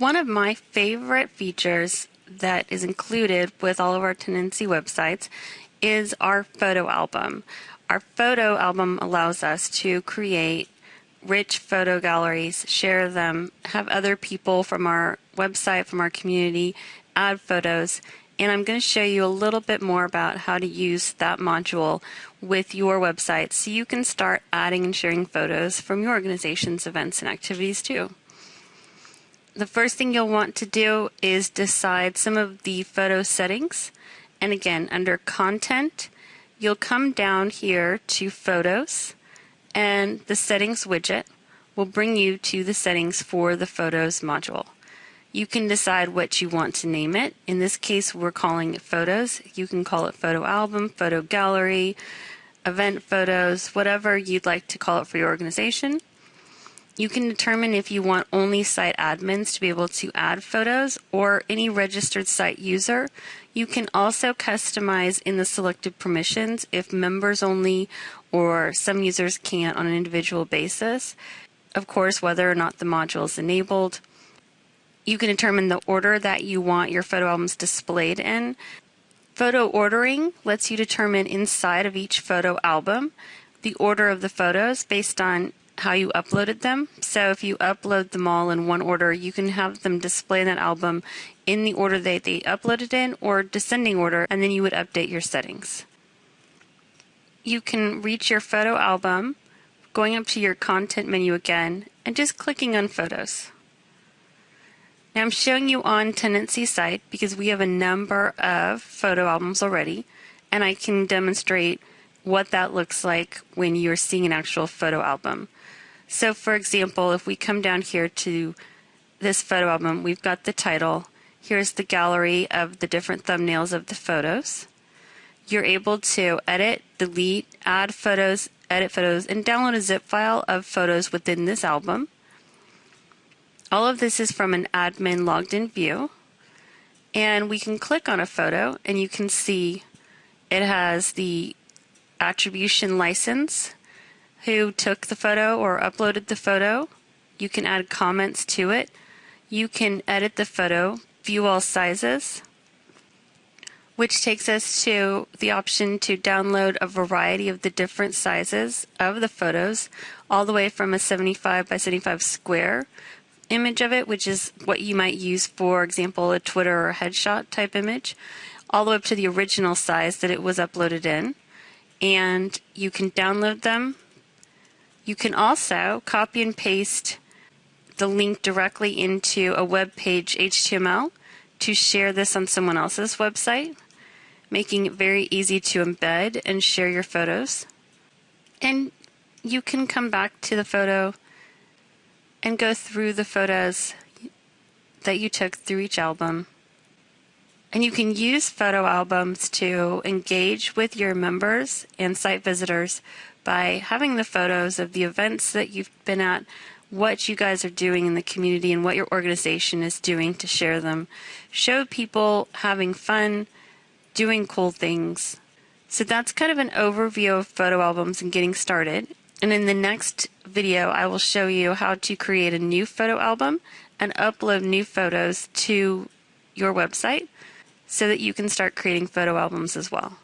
One of my favorite features that is included with all of our tenancy websites is our photo album. Our photo album allows us to create rich photo galleries, share them, have other people from our website, from our community, add photos. And I'm going to show you a little bit more about how to use that module with your website so you can start adding and sharing photos from your organization's events and activities too. The first thing you'll want to do is decide some of the photo settings. And again, under Content, you'll come down here to Photos and the Settings widget will bring you to the settings for the Photos module. You can decide what you want to name it. In this case, we're calling it Photos. You can call it Photo Album, Photo Gallery, Event Photos, whatever you'd like to call it for your organization. You can determine if you want only site admins to be able to add photos or any registered site user. You can also customize in the selected permissions if members only or some users can't on an individual basis. Of course, whether or not the module is enabled. You can determine the order that you want your photo albums displayed in. Photo ordering lets you determine inside of each photo album the order of the photos based on how you uploaded them. So if you upload them all in one order, you can have them display that album in the order that they uploaded in or descending order, and then you would update your settings. You can reach your photo album going up to your content menu again and just clicking on photos. Now I'm showing you on Tenancy site because we have a number of photo albums already and I can demonstrate what that looks like when you're seeing an actual photo album. So for example, if we come down here to this photo album, we've got the title. Here's the gallery of the different thumbnails of the photos. You're able to edit, delete, add photos, edit photos, and download a zip file of photos within this album. All of this is from an admin logged in view. And we can click on a photo and you can see it has the attribution license, who took the photo or uploaded the photo. You can add comments to it. You can edit the photo, view all sizes, which takes us to the option to download a variety of the different sizes of the photos, all the way from a 75 by 75 square image of it, which is what you might use, for example, a Twitter or headshot type image, all the way up to the original size that it was uploaded in. And you can download them you can also copy and paste the link directly into a web page HTML to share this on someone else's website, making it very easy to embed and share your photos. And you can come back to the photo and go through the photos that you took through each album. And you can use photo albums to engage with your members and site visitors by having the photos of the events that you've been at, what you guys are doing in the community, and what your organization is doing to share them. Show people having fun, doing cool things. So that's kind of an overview of photo albums and getting started. And in the next video, I will show you how to create a new photo album and upload new photos to your website so that you can start creating photo albums as well.